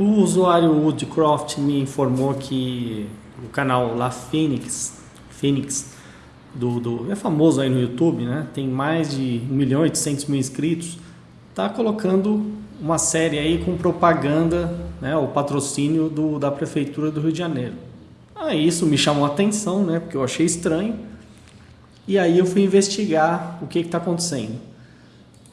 O usuário Woodcroft me informou que o canal La Phoenix, Phoenix do, do, é famoso aí no YouTube, né? tem mais de 1 milhão e 800 mil inscritos, está colocando uma série aí com propaganda, né? o patrocínio do, da Prefeitura do Rio de Janeiro. Aí isso me chamou a atenção, né? porque eu achei estranho, e aí eu fui investigar o que está acontecendo.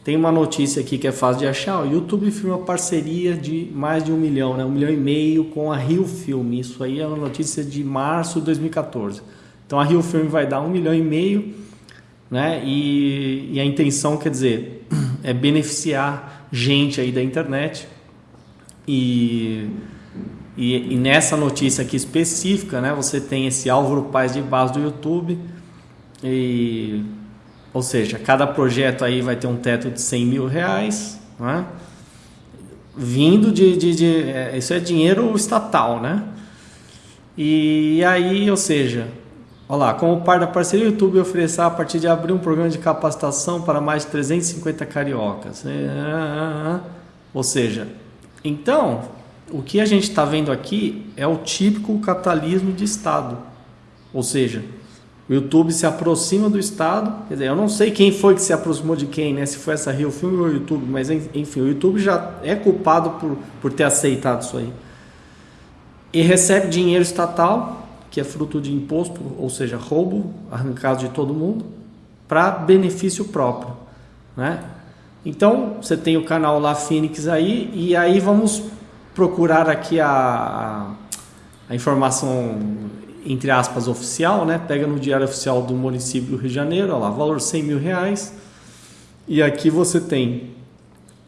Tem uma notícia aqui que é fácil de achar. O YouTube firma parceria de mais de um milhão, né? um milhão e meio com a Rio Film. Isso aí é uma notícia de março de 2014. Então a Rio Film vai dar um milhão e meio, né? E, e a intenção, quer dizer, é beneficiar gente aí da internet. E, e, e nessa notícia aqui específica, né? Você tem esse Álvaro Paz de base do YouTube. E ou seja, cada projeto aí vai ter um teto de 100 mil reais, né? vindo de, de, de é, isso é dinheiro estatal, né? E aí, ou seja, olha lá, como parte da parceria, o YouTube oferecerá a partir de abrir um programa de capacitação para mais de 350 cariocas. É, é, é, ou seja, então, o que a gente está vendo aqui é o típico capitalismo de Estado. Ou seja, o YouTube se aproxima do Estado. Quer dizer, eu não sei quem foi que se aproximou de quem, né? Se foi essa Rio Film ou o YouTube, mas enfim, o YouTube já é culpado por, por ter aceitado isso aí. E recebe dinheiro estatal, que é fruto de imposto, ou seja, roubo arrancado de todo mundo, para benefício próprio, né? Então, você tem o canal lá Phoenix aí, e aí vamos procurar aqui a, a informação entre aspas, oficial, né? Pega no diário oficial do município do Rio de Janeiro, olha lá, valor 100 mil reais. E aqui você tem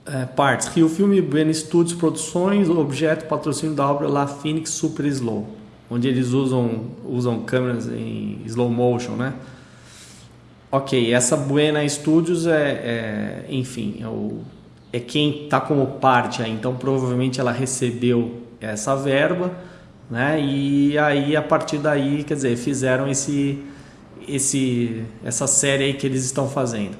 é, partes, Rio Filme, Ben Studios Produções, objeto, patrocínio da obra La Phoenix Super Slow, onde eles usam, usam câmeras em slow motion, né? Ok, essa Buena Studios é, é enfim, é, o, é quem está como parte aí, então provavelmente ela recebeu essa verba né? E aí a partir daí, quer dizer, fizeram esse, esse, essa série aí que eles estão fazendo,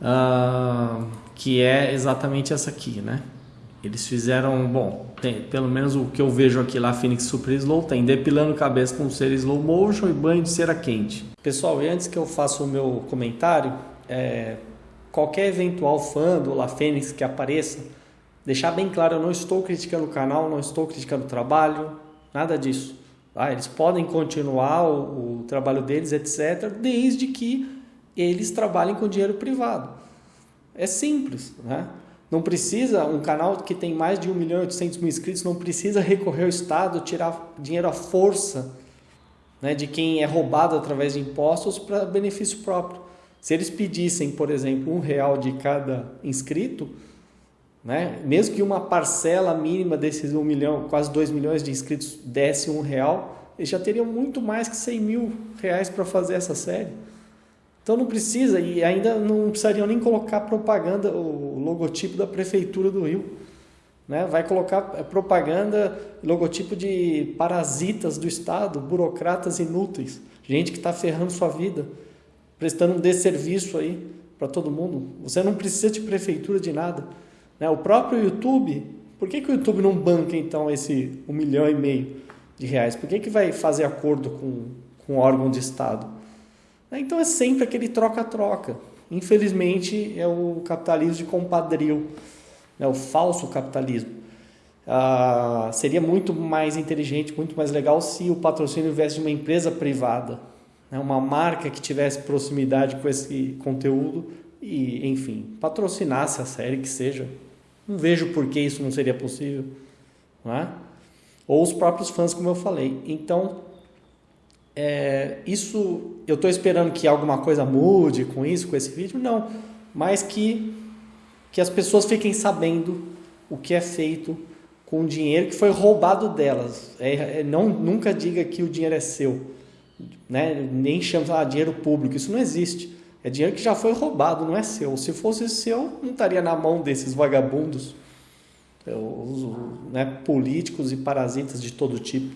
uh, que é exatamente essa aqui, né? Eles fizeram, bom, tem, pelo menos o que eu vejo aqui lá, Phoenix Super Slow, tem depilando cabeça com cera slow motion e banho de cera quente. Pessoal, e antes que eu faça o meu comentário, é, qualquer eventual fã do La Fênix que apareça, deixar bem claro, eu não estou criticando o canal, não estou criticando o trabalho, Nada disso. Ah, eles podem continuar o, o trabalho deles, etc., desde que eles trabalhem com dinheiro privado. É simples, né? Não precisa, um canal que tem mais de 1 milhão e 800 mil inscritos, não precisa recorrer ao Estado, tirar dinheiro à força né, de quem é roubado através de impostos para benefício próprio. Se eles pedissem, por exemplo, um real de cada inscrito, né? Mesmo que uma parcela mínima desses 1 milhão, quase 2 milhões de inscritos desse um real, eles já teriam muito mais que 100 mil reais para fazer essa série. Então não precisa, e ainda não precisariam nem colocar propaganda, o logotipo da Prefeitura do Rio. Né? Vai colocar propaganda, logotipo de parasitas do Estado, burocratas inúteis, gente que está ferrando sua vida, prestando um desserviço aí para todo mundo. Você não precisa de prefeitura de nada. Né? O próprio YouTube, por que, que o YouTube não banca então esse um milhão e meio de reais? Por que, que vai fazer acordo com, com órgão de Estado? Né? Então é sempre aquele troca-troca. Infelizmente é o capitalismo de compadril, né? o falso capitalismo. Ah, seria muito mais inteligente, muito mais legal se o patrocínio viesse de uma empresa privada, né? uma marca que tivesse proximidade com esse conteúdo e, enfim, patrocinasse a série que seja não vejo por que isso não seria possível. Não é? Ou os próprios fãs, como eu falei. Então, é, isso eu estou esperando que alguma coisa mude com isso, com esse vídeo? Não. Mas que, que as pessoas fiquem sabendo o que é feito com o dinheiro que foi roubado delas. É, é, não, nunca diga que o dinheiro é seu. Né? Nem chame de ah, dinheiro público. Isso não existe. É dinheiro que já foi roubado, não é seu. Se fosse seu, não estaria na mão desses vagabundos, é, os, né, políticos e parasitas de todo tipo.